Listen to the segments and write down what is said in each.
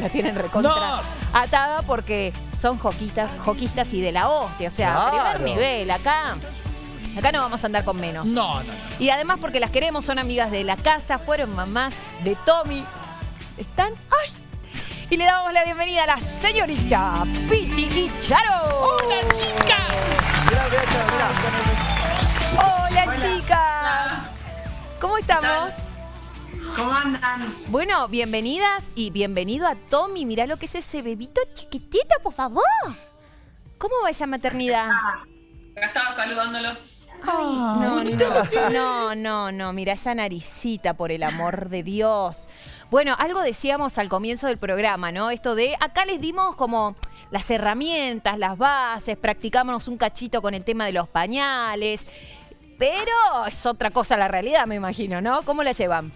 la tienen recontra atada porque son joquitas, joquistas y de la hostia. O sea, Claro. primer nivel. Acá, acá no vamos a andar con menos. No, no, no. Y además porque las queremos, son amigas de la casa, fueron mamás de Tommy. ¿Están? ¡Ay! Y le damos la bienvenida a la señorita Piti y Charo. ¡Hola, chicas! Mirá, mirá, Charo, mirá. Hola, chicas. ¿Cómo estamos? ¿Cómo andan? Bueno, bienvenidas y bienvenido a Tommy. Mirá lo que es ese bebito chiquitito, por favor. ¿Cómo va esa maternidad? Acá estaba saludándolos. No, no, no, no, no, mira esa naricita, por el amor de Dios. Bueno, algo decíamos al comienzo del programa, ¿no? Esto de, acá les dimos como las herramientas, las bases, practicamos un cachito con el tema de los pañales, pero es otra cosa la realidad, me imagino, ¿no? ¿Cómo la llevan?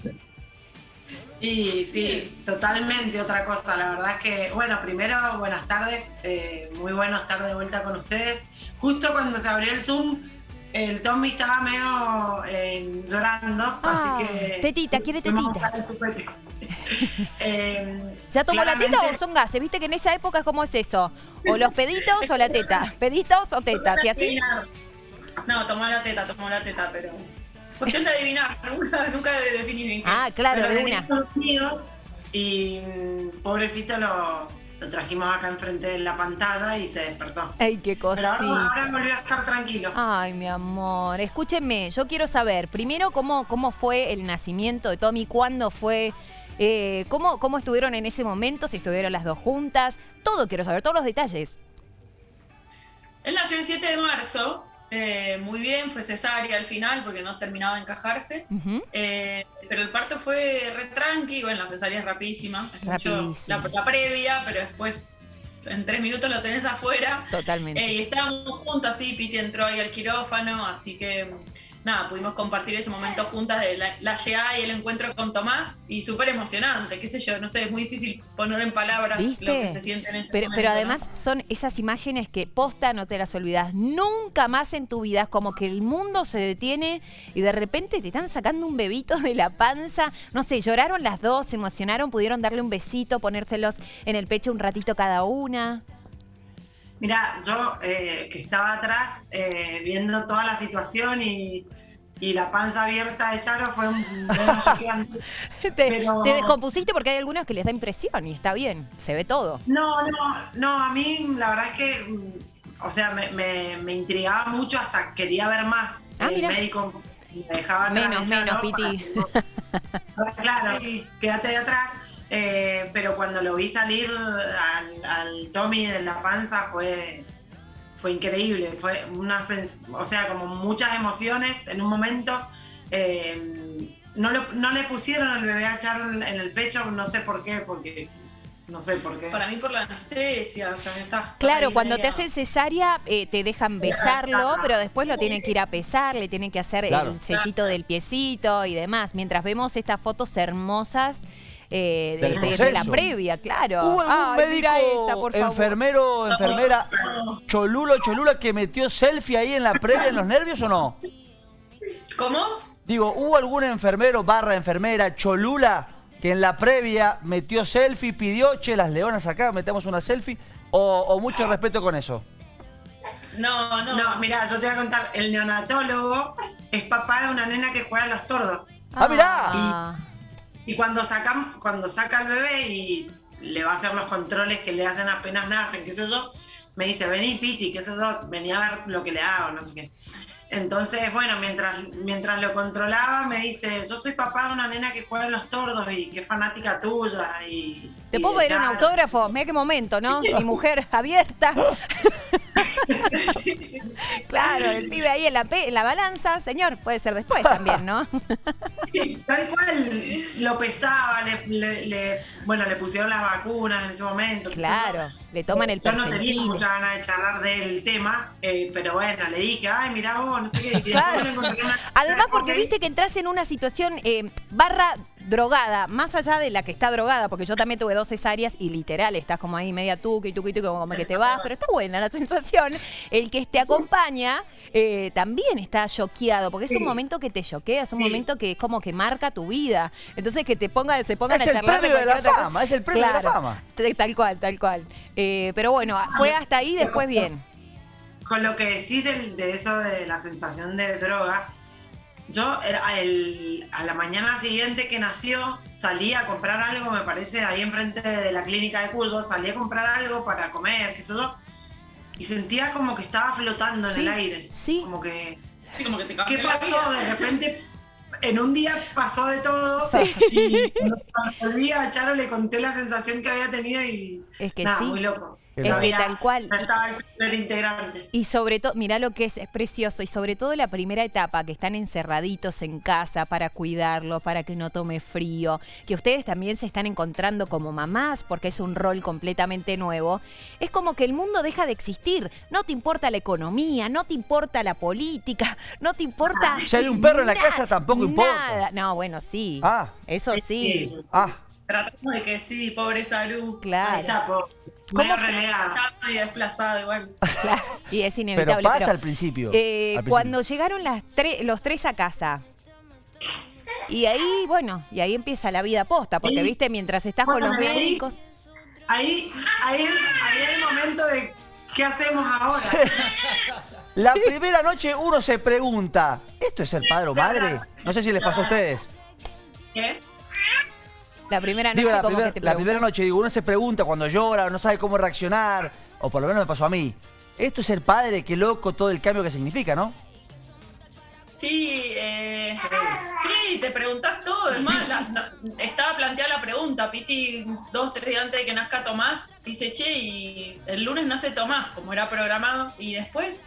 Y sí, totalmente otra cosa. La verdad es que, bueno, primero, buenas tardes. eh, muy bueno estar de vuelta con ustedes. Justo cuando se abrió el Zoom, el Tommy estaba medio eh, llorando, Ah, así que... tetita, quiere tetita. Eh, ¿Ya tomó la teta o son gases? Viste que en esa época, ¿cómo es eso? O los peditos o la teta. Peditos o tetas, y así. No, tomó la teta, tomó la teta, pero. Cuestión de adivinar, nunca, nunca de definir qué. Ah, claro, pero de una. Y mm, pobrecito lo, lo trajimos acá enfrente de la pantalla y se despertó. Ay, qué Pero ahora, cosita. ahora volvió a estar tranquilo. Ay, mi amor. Escúchenme, yo quiero saber, primero, cómo, cómo fue el nacimiento de Tommy, cuándo fue, eh, cómo, cómo estuvieron en ese momento, si estuvieron las dos juntas. Todo quiero saber, todos los detalles. Él nació el 7 de marzo, eh, muy bien, fue cesárea al final porque no terminaba de encajarse. Eh, pero el parto fue re tranqui, bueno, la cesárea es rapidísima. Es la, la previa, pero después en tres minutos lo tenés afuera. Totalmente. Eh, y estábamos juntos, sí, Piti entró ahí al quirófano, así que nada, pudimos compartir ese momento juntas de la, la llegada y el encuentro con Tomás y súper emocionante, qué sé yo, no sé, es muy difícil poner en palabras ¿Viste? lo que se siente en ese Pero, momento. pero ¿no? además son esas imágenes que posta no te las olvidas nunca más en tu vida. Es como que el mundo se detiene y de repente te están sacando un bebito de la panza. No sé, lloraron las dos, se emocionaron, pudieron darle un besito, ponérselos en el pecho un ratito cada una. Mira, yo eh, que estaba atrás eh, viendo toda la situación y, y la panza abierta de Charo fue un. Te, Pero- te descompusiste porque hay algunos que les da impresión y está bien, se ve todo. No, no, no, a mí la verdad es que, mm, o sea, me, me, me intrigaba mucho hasta quería ver más. Ah, el mira. médico me dejaba atrás Menos, de Charo menos, Piti. claro, quédate de atrás. Eh, pero cuando lo vi salir al, al Tommy de la panza fue, fue increíble. Fue una sens- o sea, como muchas emociones en un momento. Eh, no, lo- no le pusieron el bebé a Charo en el pecho, no sé por qué, porque no sé por qué. Para mí por la anestesia, o sea, está. Claro, cuando te hacen cesárea eh, te dejan besarlo, pero después lo tienen que ir a pesar, le tienen que hacer Claro. el sellito del piecito y demás. Mientras vemos estas fotos hermosas eh, de, Del de- de la proceso. previa, claro. ¿Hubo algún Ay, médico, mira esa, por favor. enfermero, enfermera, cholulo, cholula que metió selfie ahí en la previa en los nervios o no? ¿Cómo? Digo, ¿hubo algún enfermero barra enfermera cholula que en la previa metió selfie, pidió, che, las leonas acá, metemos una selfie? ¿O, o mucho respeto con eso? No, no. No, mira, yo te voy a contar, el neonatólogo es papá de una nena que juega a los tordos. ¡Ah, mirá! Y cuando saca, cuando saca al bebé y le va a hacer los controles que le hacen apenas nacen, qué sé yo, me dice, vení Piti, qué sé yo, vení a ver lo que le hago, no sé qué. Entonces, bueno, mientras, mientras lo controlaba, me dice, yo soy papá de una nena que juega en los tordos y que es fanática tuya. Y, ¿Te y puedo pedir un Charo". autógrafo? Mira qué momento, ¿no? Mi mujer abierta. claro, el pibe ahí en la, en la balanza. Señor, puede ser después también, ¿no? Tal cual, lo pesaba, le, le- le- bueno, le pusieron las vacunas en ese momento. claro, le toman el Yo no tenía mucha ganas de charlar del tema, eh, pero bueno, le dije, ay, mirá vos, no sé qué. Claro. una- Además, porque viste que entras en una situación eh, barra drogada, más allá de la que está drogada, porque yo también tuve dos cesáreas y literal estás como ahí media tuqui, tuqui, tuqui, como que te vas, pero está buena la sensación. El que te acompaña eh, también está choqueado, porque es un momento que te choquea, es un momento que es como que marca tu vida. Entonces que te ponga, se pongan Es a el charlar premio de la cualquier otra cosa. fama, es el premio de la fama. Tal cual, tal cual. Eh, pero bueno, fue hasta ahí, después bien. Con lo que decís de, eso de la sensación de droga, yo era el- a la mañana siguiente que nació salí a comprar algo, me parece, ahí enfrente de la clínica de Cuyo, salí a comprar algo para comer, qué sé yo, y sentía como que estaba flotando en Sí, el aire. sí. Como que, Sí, como que te ¿qué pasó? De repente, en un día pasó de todo, y cuando volví a Charo le conté la sensación que había tenido y... Es que nada, sí. muy loco. Es que tal cual. No estaba el primer integrante. Y sobre todo, mirá lo que es, es precioso, y sobre todo la primera etapa, que están encerraditos en casa para cuidarlo, para que no tome frío, que ustedes también se están encontrando como mamás, porque es un rol completamente nuevo, es como que el mundo deja de existir. No te importa la economía, no te importa la política, no te importa... Si hay un perro en la casa, tampoco importa. No, bueno, sí. Ah. Eso sí. Ah, Tratamos de que sí, pobre salud. Ahí Claro. está, po. ¿Cómo Medio. Está desplazado igual. claro, Y es pero inevitable. pasa pero- al principio. Eh, al principio. cuando llegaron las tre- los tres a casa. Y ahí, bueno, y ahí empieza la vida posta, porque Sí. viste, mientras estás con los ahí- médicos. Ahí, ahí, ahí hay el momento de qué hacemos ahora. La primera noche uno se pregunta, ¿esto es ser padre o madre? No sé si les pasó a ustedes. ¿Qué? La primera noche, Digo, la, como primer- que te la primera noche, digo, uno se pregunta cuando llora, no sabe cómo reaccionar, o por lo menos me pasó a mí. Esto es ser padre, qué loco todo el cambio que significa, ¿no? Sí, eh, sí, te preguntás todo. Es más, la- no- estaba planteada la pregunta. Piti, dos, tres días antes de que nazca Tomás, dice, che, y el lunes nace Tomás, como era programado. Y después,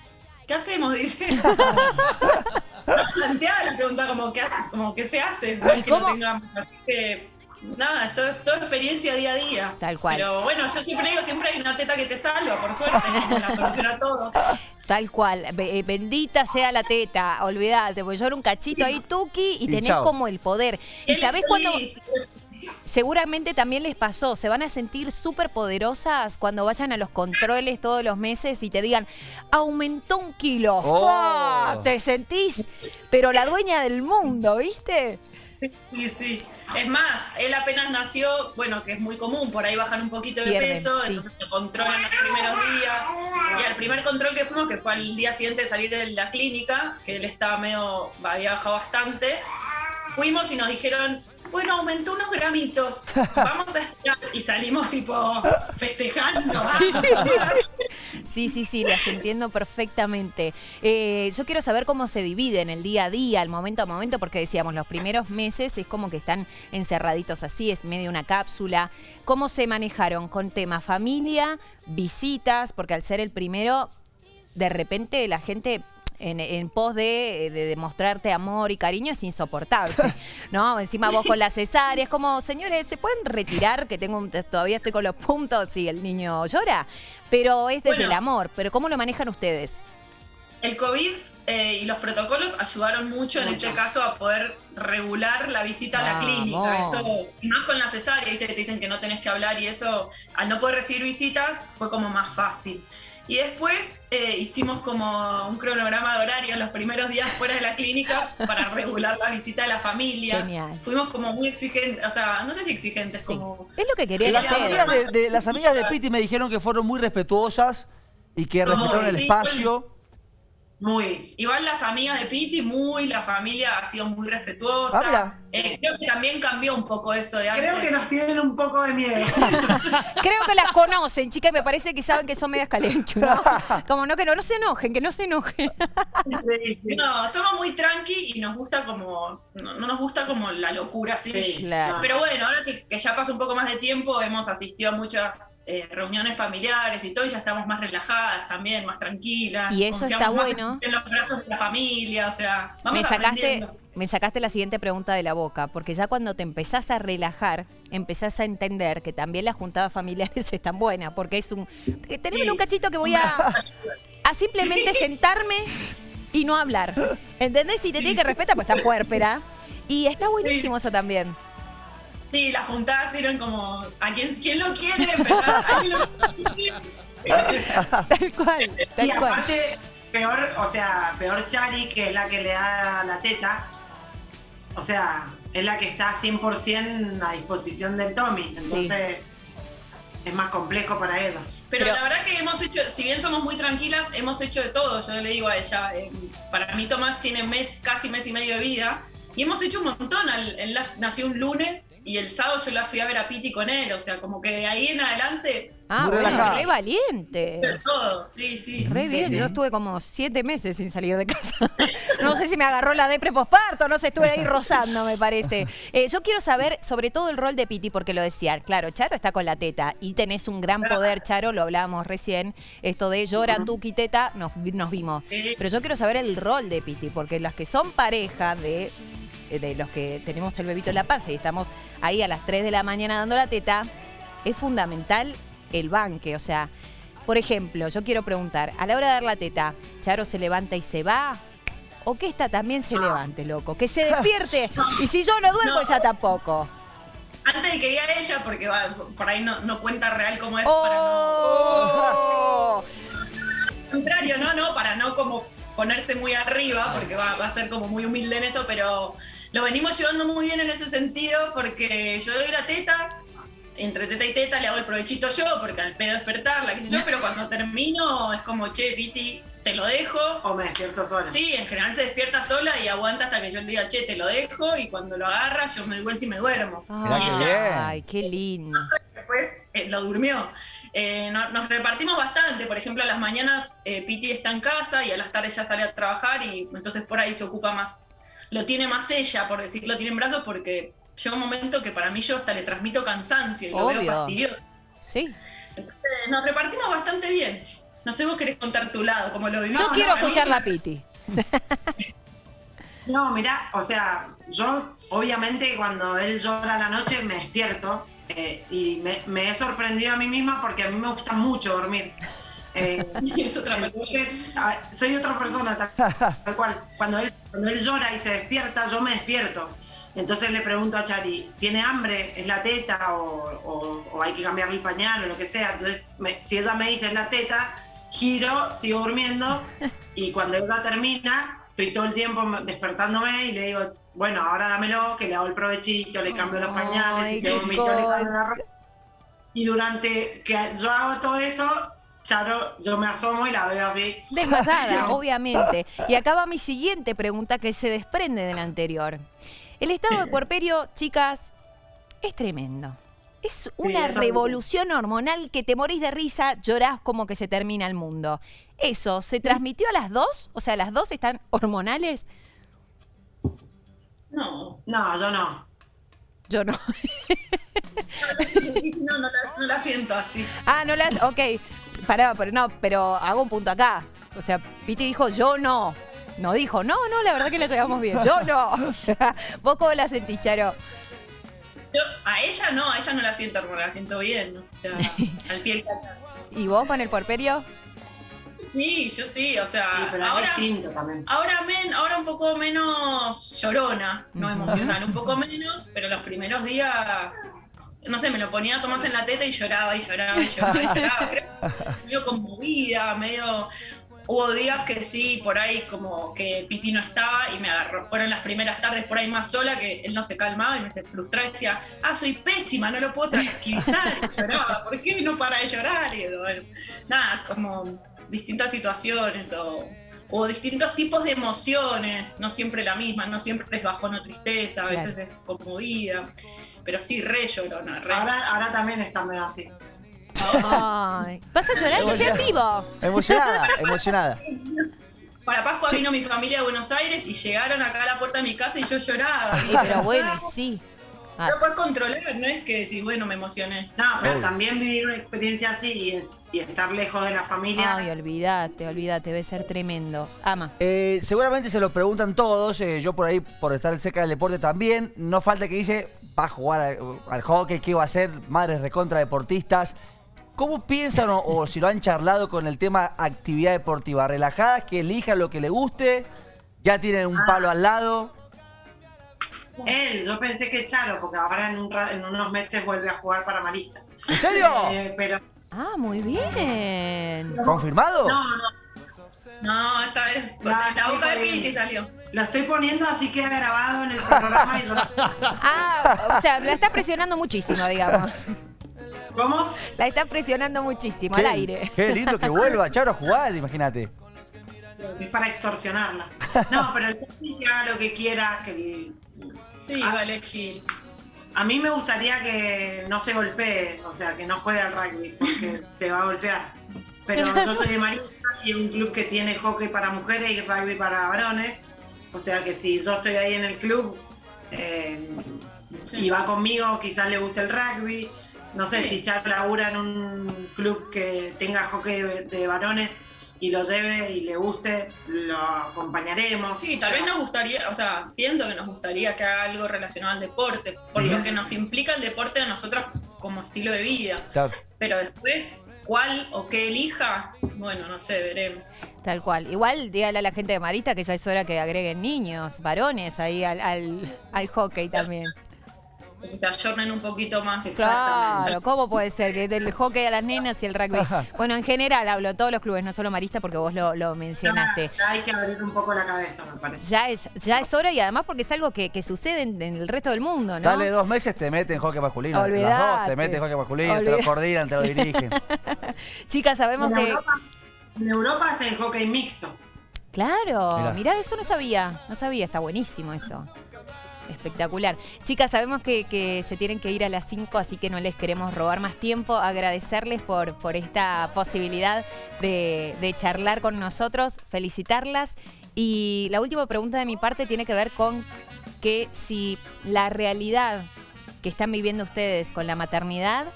¿qué hacemos? Dice. Está planteada la pregunta como que, como que se hace. No es que no tengamos. Así que, nada, esto es toda experiencia día a día. Tal cual. Pero bueno, yo siempre digo, siempre hay una teta que te salva, por suerte, la soluciona todo. Tal cual, eh, bendita sea la teta, olvídate, porque yo era un cachito ahí, tuki, y, Y tenés chao. como el poder. ¿Y sabés cuándo? Seguramente también les pasó, se van a sentir súper poderosas cuando vayan a los controles todos los meses y te digan, aumentó un kilo. Oh. Te sentís, pero la dueña del mundo, ¿viste? Sí, sí. Es más, él apenas nació, bueno, que es muy común, por ahí bajan un poquito de Pierden, peso, sí. entonces te controlan los primeros días. Y al primer control que fuimos, que fue al día siguiente de salir de la clínica, que él estaba medio, había bajado bastante, fuimos y nos dijeron, bueno, aumentó unos gramitos, vamos a esperar. Y salimos tipo festejando. Sí, sí, sí, las entiendo perfectamente. Eh, yo quiero saber cómo se dividen el día a día, el momento a momento, porque decíamos, los primeros meses es como que están encerraditos así, es medio una cápsula. ¿Cómo se manejaron con tema familia, visitas? Porque al ser el primero, de repente la gente en, en pos de, de demostrarte amor y cariño es insoportable, ¿no? Encima vos con la cesárea, es como, señores, ¿se pueden retirar? Que tengo un- todavía estoy con los puntos y el niño llora, pero es desde Bueno. el amor. ¿Pero cómo lo manejan ustedes? El COVID eh, y los protocolos ayudaron mucho, en este caso a poder regular la visita a la clínica. Eso, y más con la cesárea, ¿viste? que te dicen que no tenés que hablar y eso, al no poder recibir visitas, fue como más fácil. Y después eh, hicimos como un cronograma de horario los primeros días fuera de la clínica para regular la visita de la familia. Genial. Fuimos como muy exigentes, o sea, no sé si exigentes, Sí. como... Es lo que querían Las hacer. amigas de, de- las amigas de Piti me dijeron que fueron muy respetuosas y que Como respetaron el sí, espacio. Muy. Igual las amigas de Piti, muy, la familia ha sido muy respetuosa. Ah. Eh, creo que también cambió un poco eso de antes. Creo que nos tienen un poco de miedo. Creo que las conocen, chicas, y me parece que saben que son medias calenchu, ¿no? Como no, que no, no se enojen, que no se enojen. Sí, sí. No, somos muy tranqui y nos gusta como. No, no nos gusta como la locura así. Sí, Claro. Pero bueno, ahora que, que ya pasa un poco más de tiempo, hemos asistido a muchas eh, reuniones familiares y todo, y ya estamos más relajadas también, más tranquilas. Y eso está más bueno. En los brazos de la familia, o sea, vamos me sacaste, me sacaste la siguiente pregunta de la boca, porque ya cuando te empezás a relajar, empezás a entender que también las juntadas familiares están buenas, porque es un... que Teneme Sí. un cachito que voy a, a simplemente sentarme y no hablar. ¿Entendés? Si te tiene que respetar, pues está puérpera. Y está buenísimo eso también. Sí, las juntadas eran como, ¿a quién, quién lo quiere? ¿Verdad? ¿Alguien lo quiere? Tal cual, Y tal cual. Peor, o sea, peor Chari, que es la que le da la teta. O sea, es la que está 100% a disposición del Tommy. Entonces, es más complejo para ella. Pero, Pero- la verdad que hemos hecho, si bien somos muy tranquilas, hemos hecho de todo. Yo le digo a ella, eh, para mí Tomás tiene mes, casi mes y medio de vida. Y hemos hecho un montón. Al- Él nació un lunes y el sábado yo la fui a ver a Piti con él. O sea, como que de ahí en adelante, Ah, Muy bueno, relajada. re valiente. de todo. Sí, sí. Re Sí, bien, sí. yo estuve como siete meses sin salir de casa. No sé si me agarró la depre posparto, no sé, estuve ahí rozando, me parece. Eh, yo quiero saber sobre todo el rol de Piti, porque lo decía, claro, Charo está con la teta y tenés un gran poder, Charo, lo hablábamos recién, esto de lloran tú y teta, nos, nos vimos. Sí. Pero yo quiero saber el rol de Piti, porque las que son pareja de, de los que tenemos el bebito en la panza y estamos ahí a las 3 de la mañana dando la teta, es fundamental el banque. O sea, por ejemplo, yo quiero preguntar, a la hora de dar la teta, ¿Charo se levanta y se va? ¿O que esta también se levante, loco? Que se despierte. Y si yo no duermo, No. ella tampoco. Antes de que diga ella, porque va, por ahí no, no cuenta real cómo es para no. ¡Oh! Al contrario, no, no, para no como ponerse muy arriba, porque va, va a ser como muy humilde en eso, pero lo venimos llevando muy bien en ese sentido, porque yo le doy la teta, entre teta y teta le hago el provechito yo, porque al pedo despertarla, qué sé yo, pero cuando termino es como, che, Piti, te lo dejo. O me despierto sola. Sí, en general se despierta sola y aguanta hasta que yo le diga, che, te lo dejo, y cuando lo agarra yo me doy vuelta y me duermo. Y ella. Ay, qué lindo. después eh, lo durmió. Eh, no- nos repartimos bastante, por ejemplo, a las mañanas eh, Piti está en casa y a las tardes ya sale a trabajar y entonces por ahí se ocupa más, lo tiene más ella, por decirlo, tiene en brazos porque llega un momento que para mí yo hasta le transmito cansancio y lo veo fastidioso. Sí. Entonces, nos repartimos bastante bien. No sé, vos querés contar tu lado, cómo lo vivís. Yo No, quiero no, escuchar la Piti. No, mira, o sea, yo obviamente cuando él llora a la noche me despierto eh, y me, me he sorprendido a mí misma porque a mí me gusta mucho dormir. Eh, Es otra persona. entonces, a- soy otra persona tal, tal cual. Cuando él, cuando él llora y se despierta, yo me despierto. Entonces le pregunto a Chari, ¿tiene hambre? ¿Es la teta? ¿O, o- o hay que cambiarle el pañal o lo que sea? Entonces, me- si ella me dice es la teta, giro, sigo durmiendo y cuando ella termina, estoy todo el tiempo despertándome y le digo, bueno, ahora dámelo, que le hago el provechito, le cambio los pañales, Ay, y se qué vomitó, le cambio la ropa. Y durante que yo hago todo eso, Charo, yo me asomo y la veo así. Desmayada, obviamente. Y acá va mi siguiente pregunta que se desprende de la anterior. El estado de puerperio, chicas, es tremendo. Es una revolución hormonal que te morís de risa, llorás como que se termina el mundo. ¿Eso se transmitió a las dos? O sea, ¿las dos están hormonales? No, No, yo no. Yo no. no, no la, no la siento así. ah, no la... Ok, pará, pero no, pero hago un punto acá. O sea, Piti dijo, yo no. No dijo, no, no, la verdad que la llevamos bien. Yo no. ¿Vos cómo la sentís, Charo? Yo, a ella no, a ella no la siento hormonal, la siento bien, o sea, al pie del cañón. ¿Y vos con el puerperio? Sí, yo sí, o sea, Sí, pero ahora, es distinto también. ahora, men- ahora un poco menos llorona, no emocional, un poco menos, pero los primeros días, no sé, me lo ponía a Tomás en la teta y lloraba y lloraba y lloraba y lloraba, creo que medio conmovida, medio... Hubo días que sí, por ahí como que Piti no estaba y me agarró. Fueron las primeras tardes por ahí más sola que él no se calmaba y me se frustraba y decía, ah, soy pésima, no lo puedo tranquilizar. Y lloraba, ¿por qué no para de llorar? Y bueno, nada, como distintas situaciones o, o distintos tipos de emociones, no siempre la misma, no siempre es bajón o tristeza, a Claro. veces es conmovida. Pero sí, re llorona, re. Ahora, ahora también está medio así. Ay, ¿Vas a llorar que esté en vivo? Emocionada, emocionada. Para Pascua vino mi familia de Buenos Aires y llegaron acá a la puerta de mi casa y yo lloraba. Sí, pero bueno, sí. Ah, No puedes controlar, no es que decís, bueno, me emocioné. No, pero Obvio. también vivir una experiencia así y, es- y estar lejos de la familia. Ay, olvídate, olvídate, debe ser tremendo. Ama. Eh, seguramente se lo preguntan todos, eh, yo por ahí, por estar cerca del deporte también, no falta que dice, va a jugar al, al hockey, qué va a hacer, madres recontra deportistas. ¿Cómo piensan o, o si lo han charlado con el tema actividad deportiva? ¿Relajadas, que elijan lo que le guste? ¿Ya tienen un palo al lado? Él, yo pensé que Charo, porque ahora en, un ra- en unos meses vuelve a jugar para Marista. ¿En serio? Eh, pero Ah, muy bien. ¿Confirmado? no, no, No, esta vez Ah, la boca de sí, Piti salió. lo estoy poniendo así queda grabado en el programa y yo Ah, o sea, la está presionando muchísimo, digamos. ¿Cómo? La está presionando muchísimo Qué- al aire. Qué lindo que vuelva Charo a jugar, imagínate. Es para extorsionarla. No, pero el que haga lo que quiera, que Sí, Ah. vale, Gil. a mí me gustaría que no se golpee, o sea, que no juegue al rugby, porque se va a golpear. Pero yo soy de Marista y un club que tiene hockey para mujeres y rugby para varones. O sea que si yo estoy ahí en el club eh, y va conmigo, quizás le guste el rugby. No sé, Sí. si Char labura en un club que tenga hockey de, de varones y lo lleve y le guste, lo acompañaremos. Sí, tal sea, vez nos gustaría, o sea, pienso que nos gustaría que haga algo relacionado al deporte, por Sí. lo que nos implica el deporte a nosotros como estilo de vida. Claro. Pero después, cuál o qué elija, bueno, no sé, veremos. Tal cual. Igual dígale a la gente de Marista que ya es hora que agreguen niños, varones ahí al, al, al hockey también. Que se ayornen un poquito más. Claro, ¿cómo puede ser? Que del hockey a las nenas y el rugby. Bueno, en general hablo, todos los clubes, no solo Marista, porque vos lo, lo mencionaste. ya hay que abrir un poco la cabeza, me parece. Ya es, ya es hora y además porque es algo que, que sucede en, en el resto del mundo, ¿no? Dale dos meses, te meten hockey masculino. Las dos Olvidate. te meten hockey masculino, te Olvidate. lo coordinan, te lo dirigen. Chicas, sabemos En que... Europa, en Europa hacen hockey mixto. Claro, Mirá. mirá, eso no sabía, no sabía, está buenísimo eso. Espectacular. Chicas, sabemos que, que se tienen que ir a las 5, así que no les queremos robar más tiempo. Agradecerles por, por esta posibilidad de, de charlar con nosotros, felicitarlas. Y la última pregunta de mi parte tiene que ver con que si la realidad que están viviendo ustedes con la maternidad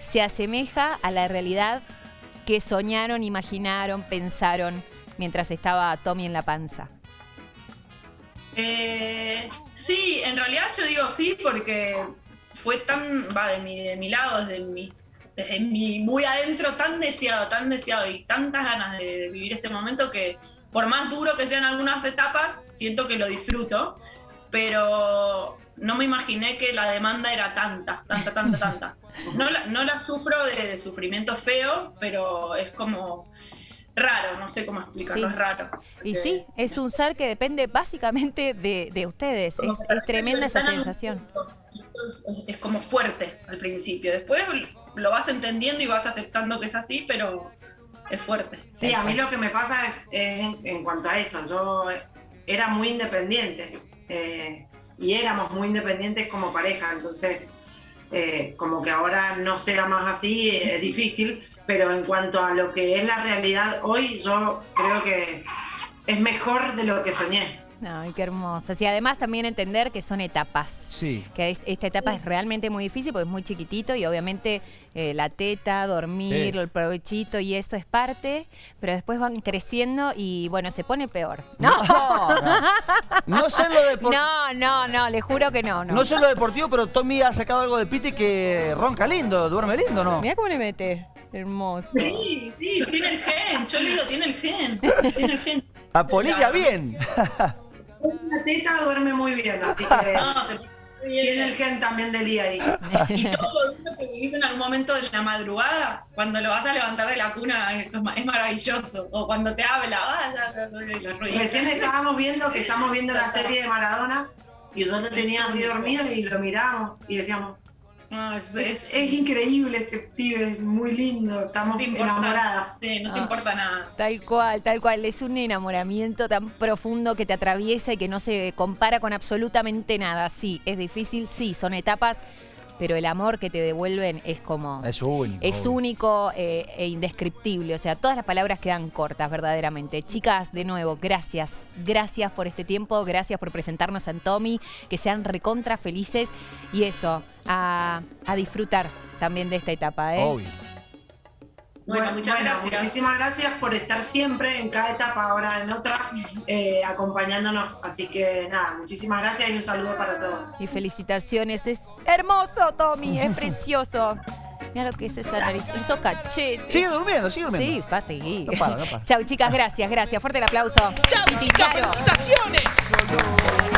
se asemeja a la realidad que soñaron, imaginaron, pensaron mientras estaba Tommy en la panza. Eh, sí, en realidad yo digo sí porque fue tan, va, de mi, de mi lado, desde mi, desde mi muy adentro, tan deseado, tan deseado y tantas ganas de, de vivir este momento que por más duro que sean algunas etapas, siento que lo disfruto, pero no me imaginé que la demanda era tanta, tanta, tanta, tanta. No la, no la sufro de, de sufrimiento feo, pero es como raro, no sé cómo explicarlo, Sí. es raro. Y sí, es un ser que depende básicamente de, de ustedes. Es, es tremenda esa sensación. Es, es como fuerte al principio. Después lo vas entendiendo y vas aceptando que es así, pero es fuerte. Sí, a mí lo que me pasa es, es en, en cuanto a eso. Yo era muy independiente eh, y éramos muy independientes como pareja, entonces eh, como que ahora no sea más así es difícil, pero en cuanto a lo que es la realidad hoy, yo creo que es mejor de lo que soñé. Ay, qué hermosa. Y además también entender que son etapas. Sí. Que es- esta etapa es realmente muy difícil porque es muy chiquitito y obviamente eh, la teta, dormir, Sí. el provechito y eso es parte, pero después van creciendo y bueno, se pone peor. No, No, no. No sé lo deportivo. no, no, no, le juro que no. No, No sé en lo deportivo, pero Tommy ha sacado algo de Piti que ronca lindo, duerme lindo, ¿no? Mira cómo le mete. Hermoso. Sí, sí, tiene el gen. Yo le digo, tiene el gen. Tiene el gen. Apolilla bien. La teta duerme muy bien, así que No, se pone bien. tiene el gen también del día ahí. Y todo lo que vivís en algún momento de la madrugada, cuando lo vas a levantar de la cuna, es, ma- es maravilloso. O cuando te habla, ah, los ruidos. Recién estábamos viendo que estamos viendo la serie de Maradona y yo lo tenía así dormido y lo miramos y decíamos, No, es, es, es- es increíble este pibe, es muy lindo, estamos importa enamoradas. Sí, no te Ah. importa nada. Tal cual, tal cual. Es un enamoramiento tan profundo que te atraviesa y que no se compara con absolutamente nada. Sí, es difícil, sí, son etapas, pero el amor que te devuelven es como... Es único. Es único eh, e indescriptible, o sea, todas las palabras quedan cortas verdaderamente. Chicas, de nuevo, gracias, gracias por este tiempo, gracias por presentarnos a Tommy, que sean recontra felices y eso, a, a disfrutar también de esta etapa, ¿eh? Obvio. Bueno, muchas gracias. Muchísimas gracias por estar siempre en cada etapa, ahora en otra, eh, acompañándonos. Así que nada, muchísimas gracias y un saludo para todos. Y felicitaciones, es hermoso, Tommy, es precioso. Mira lo que es esa nariz, esos cachetes. Sigue durmiendo, sigue durmiendo. Sí, va a seguir. No para, no para. Chau, chicas, gracias, gracias. Fuerte el aplauso. ¡Chao, Y chicas! ¡Felicitaciones!